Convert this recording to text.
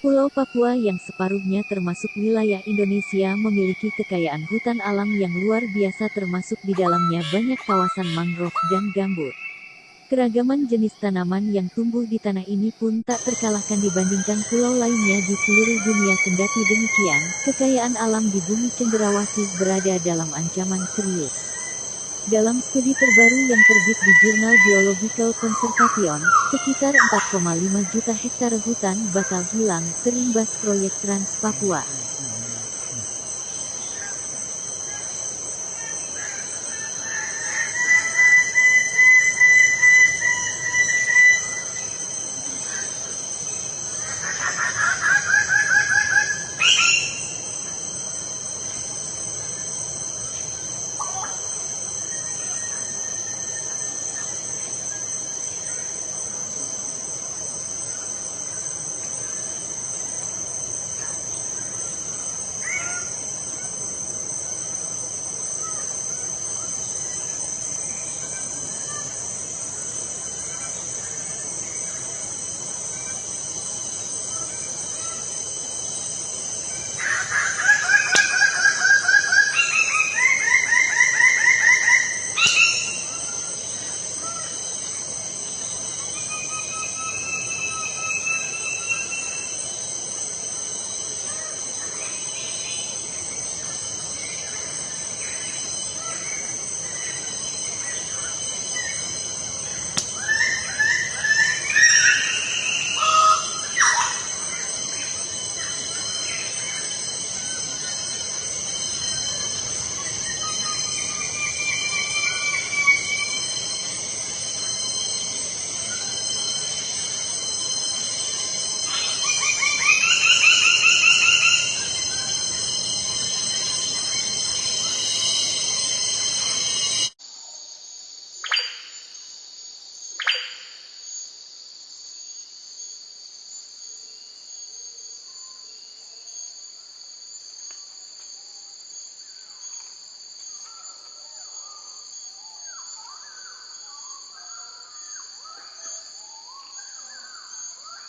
Pulau Papua yang separuhnya termasuk wilayah Indonesia memiliki kekayaan hutan alam yang luar biasa termasuk di dalamnya banyak kawasan mangrove dan gambut. Keragaman jenis tanaman yang tumbuh di tanah ini pun tak terkalahkan dibandingkan pulau lainnya di seluruh dunia kendati demikian, kekayaan alam di bumi cenderawasih berada dalam ancaman serius. Dalam studi terbaru yang terbit di jurnal Biological Conservation, sekitar 4,5 juta hektare hutan bakal hilang terimbas proyek Trans Papua.